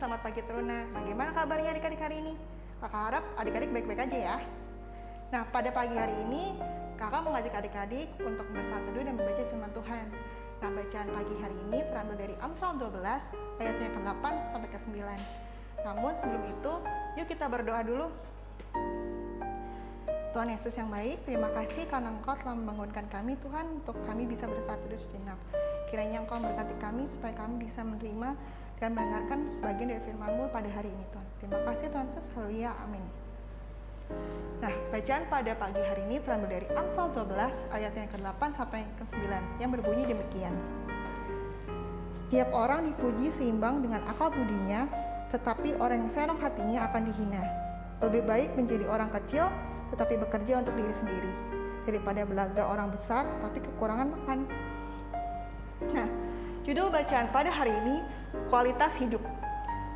selamat pagi Teruna. Bagaimana kabarnya adik-adik hari ini? Kakak harap adik-adik baik-baik aja ya. Nah, pada pagi hari ini, kakak mengajak adik-adik untuk bersatu teduh dan membaca firman Tuhan. Nah, bacaan pagi hari ini terambil dari Amsal 12, ayatnya ke-8 sampai ke-9. Namun sebelum itu, yuk kita berdoa dulu. Tuhan Yesus yang baik, terima kasih karena Engkau telah membangunkan kami Tuhan untuk kami bisa bersatu teduh sejenak. Kiranya Engkau memberkati kami supaya kami bisa menerima dan mendengarkan sebagian dari firman-Mu pada hari ini Tuhan. Terima kasih Tuhan Yesus. Haleluya. Amin. Nah, bacaan pada pagi hari ini terambil dari Amsal 12 ayat yang ke-8 sampai ke-9 yang berbunyi demikian. Setiap orang dipuji seimbang dengan akal budinya, tetapi orang yang senang hatinya akan dihina. Lebih baik menjadi orang kecil tetapi bekerja untuk diri sendiri daripada belaga orang besar tapi kekurangan makan. Nah, judul bacaan pada hari ini kualitas hidup.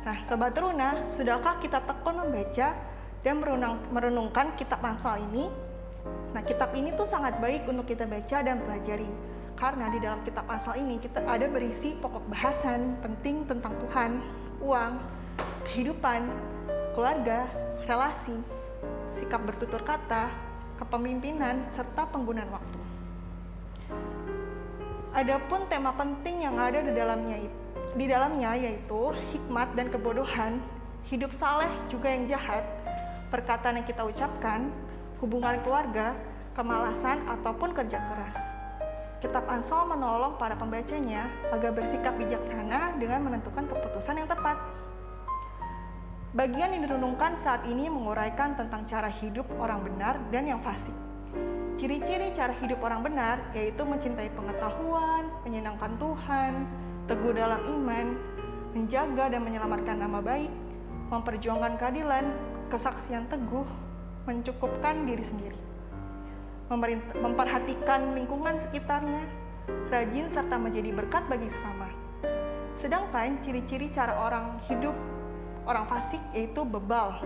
Nah, Sobat Teruna, sudahkah kita tekun membaca dan merenung, merenungkan kitab Amsal ini? Nah, kitab ini tuh sangat baik untuk kita baca dan pelajari. Karena di dalam kitab Amsal ini kita ada berisi pokok bahasan penting tentang Tuhan, uang, kehidupan, keluarga, relasi, sikap bertutur kata, kepemimpinan, serta penggunaan waktu. Adapun tema penting yang ada di dalamnya di dalamnya yaitu hikmat dan kebodohan, hidup saleh juga yang jahat, perkataan yang kita ucapkan, hubungan keluarga, kemalasan ataupun kerja keras. Kitab Ansal menolong para pembacanya agar bersikap bijaksana dengan menentukan keputusan yang tepat. Bagian yang direnungkan saat ini menguraikan tentang cara hidup orang benar dan yang fasik. Ciri-ciri cara hidup orang benar yaitu mencintai pengetahuan, menyenangkan Tuhan, teguh dalam iman, menjaga dan menyelamatkan nama baik, memperjuangkan keadilan, kesaksian teguh, mencukupkan diri sendiri, memperhatikan lingkungan sekitarnya, rajin serta menjadi berkat bagi sesama. Sedangkan ciri-ciri cara orang hidup orang fasik yaitu bebal,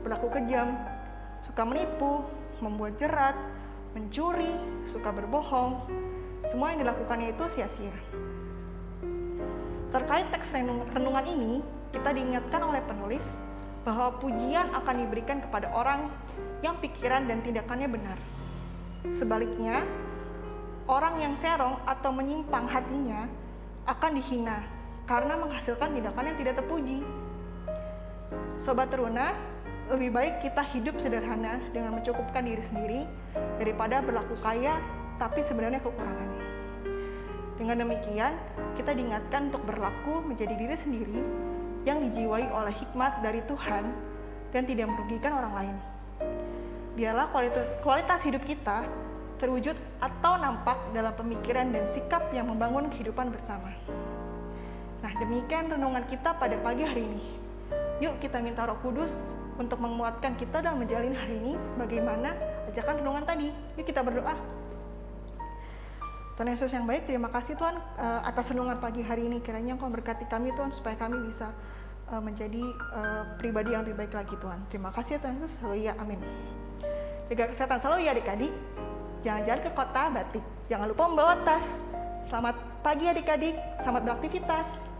berlaku kejam, suka menipu, membuat jerat, mencuri, suka berbohong, semua yang dilakukannya itu sia-sia. Terkait teks renungan ini, kita diingatkan oleh penulis bahwa pujian akan diberikan kepada orang yang pikiran dan tindakannya benar. Sebaliknya, orang yang serong atau menyimpang hatinya akan dihina karena menghasilkan tindakan yang tidak terpuji. Sobat Teruna, lebih baik kita hidup sederhana dengan mencukupkan diri sendiri daripada berlaku kaya tapi sebenarnya kekurangan. Dengan demikian, kita diingatkan untuk berlaku menjadi diri sendiri yang dijiwai oleh hikmat dari Tuhan dan tidak merugikan orang lain. Biarlah kualitas, kualitas hidup kita terwujud atau nampak dalam pemikiran dan sikap yang membangun kehidupan bersama. Nah, demikian renungan kita pada pagi hari ini. Yuk kita minta roh kudus untuk menguatkan kita dalam menjalin hari ini sebagaimana ajakan renungan tadi. Yuk kita berdoa. Tuhan Yesus yang baik, terima kasih Tuhan uh, atas renungan pagi hari ini. Kiranya Engkau berkati kami Tuhan supaya kami bisa uh, menjadi uh, pribadi yang lebih baik lagi Tuhan. Terima kasih ya Tuhan Yesus. Haleluya. Amin. Jaga kesehatan selalu ya adik-adik. Jangan-jangan ke kota batik. Jangan lupa membawa tas. Selamat pagi adik-adik. Selamat beraktivitas.